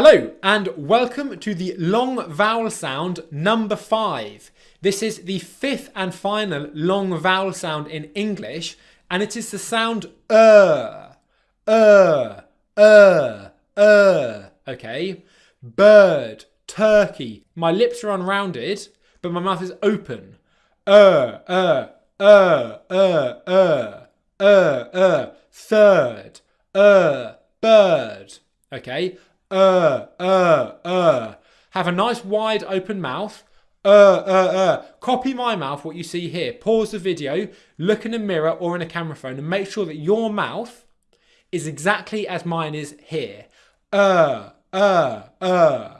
Hello and welcome to the long vowel sound number five. This is the fifth and final long vowel sound in English and it is the sound er, er, er, er, okay? Bird, turkey. My lips are unrounded but my mouth is open. Er, er, er, er, er, er, er, third, er, bird, okay? Uh, uh, uh. Have a nice wide open mouth. Uh, uh, uh. Copy my mouth, what you see here. Pause the video, look in a mirror or in a camera phone and make sure that your mouth is exactly as mine is here. Uh, uh, uh.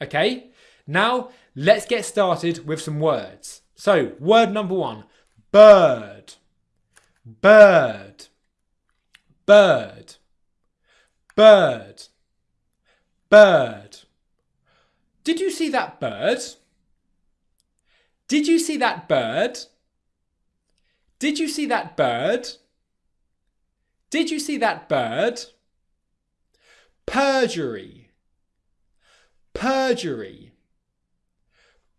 Okay? Now, let's get started with some words. So, word number one, bird, bird, bird, bird bird. Did you see that bird? Did you see that bird? Did you see that bird? Did you see that bird? Perjury. Perjury.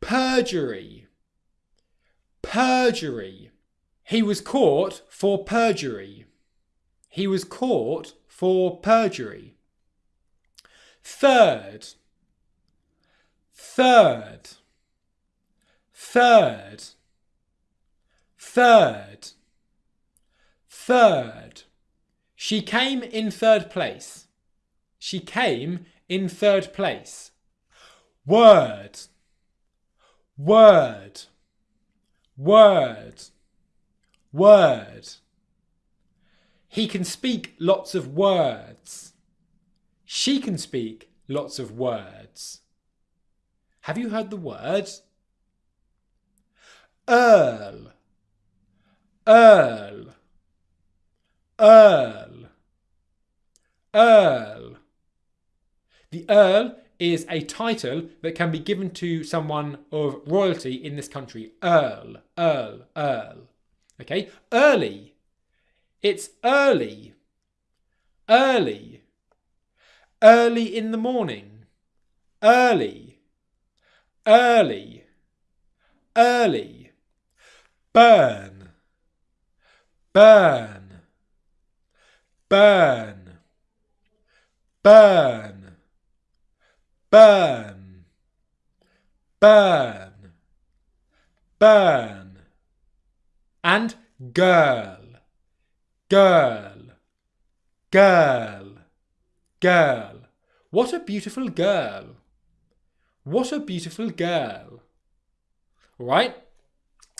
Perjury. Perjury. He was caught for perjury. He was caught for perjury. Third. Third. Third. Third. Third. She came in third place. She came in third place. Word. Word. Word. Word. He can speak lots of words. She can speak lots of words. Have you heard the word? Earl, Earl, Earl, Earl. The Earl is a title that can be given to someone of royalty in this country. Earl, Earl, Earl. Okay, early. It's early. Early early in the morning, early, early, early, burn, burn, burn, burn, burn, burn, burn, and girl, girl, girl Girl. What a beautiful girl. What a beautiful girl. All right?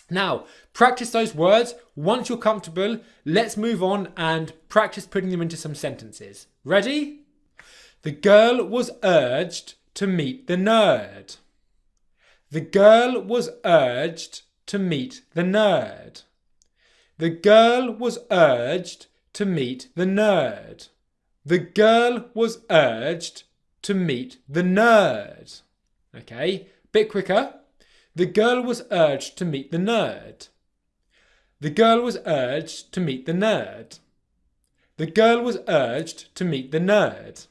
Now, practice those words. Once you're comfortable, let's move on and practice putting them into some sentences. Ready? The girl was urged to meet the nerd. The girl was urged to meet the nerd. The girl was urged to meet the nerd. The girl was urged to meet the nerd. Okay, bit quicker. The girl was urged to meet the nerd. The girl was urged to meet the nerd. The girl was urged to meet the nerd.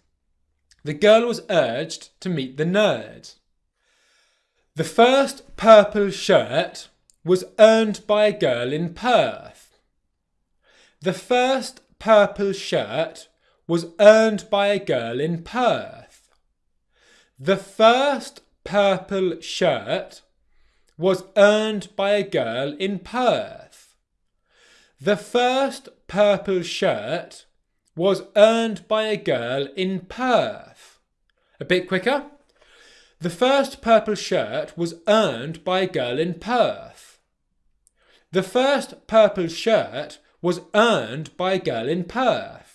The girl was urged to meet the nerd. The first purple shirt was earned by a girl in Perth. The first purple shirt was earned by a girl in Perth. The first purple shirt was earned by a girl in Perth. The first purple shirt was earned by a girl in Perth. A bit quicker. The first purple shirt was earned by a girl in Perth. The first purple shirt was earned by a girl in Perth.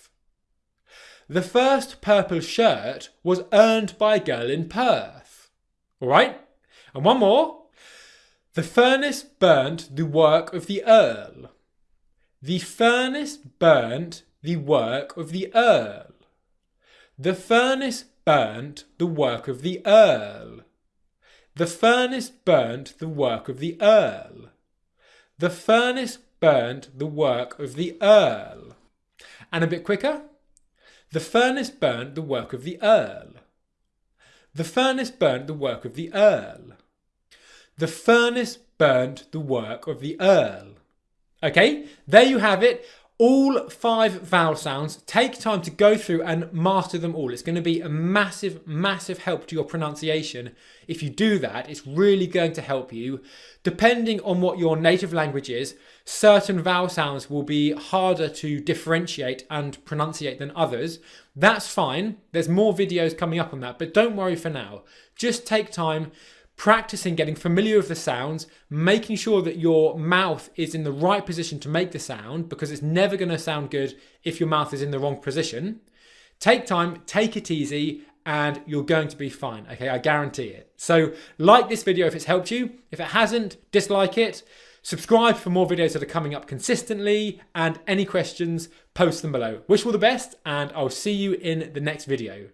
The first purple shirt was earned by a girl in Perth. All right? And one more. The furnace burnt the work of the Earl. The furnace burnt the work of the Earl. The furnace burnt the work of the Earl. The furnace burnt the work of the Earl. The furnace burnt the work of the Earl. And a bit quicker. The furnace burnt the work of the Earl. The furnace burnt the work of the Earl. The furnace burnt the work of the Earl. Okay, there you have it all five vowel sounds. Take time to go through and master them all. It's going to be a massive, massive help to your pronunciation. If you do that, it's really going to help you. Depending on what your native language is, certain vowel sounds will be harder to differentiate and pronunciate than others. That's fine. There's more videos coming up on that, but don't worry for now. Just take time practicing getting familiar with the sounds, making sure that your mouth is in the right position to make the sound because it's never going to sound good if your mouth is in the wrong position. Take time, take it easy, and you're going to be fine. Okay, I guarantee it. So, like this video if it's helped you. If it hasn't, dislike it. Subscribe for more videos that are coming up consistently, and any questions, post them below. Wish you all the best, and I'll see you in the next video.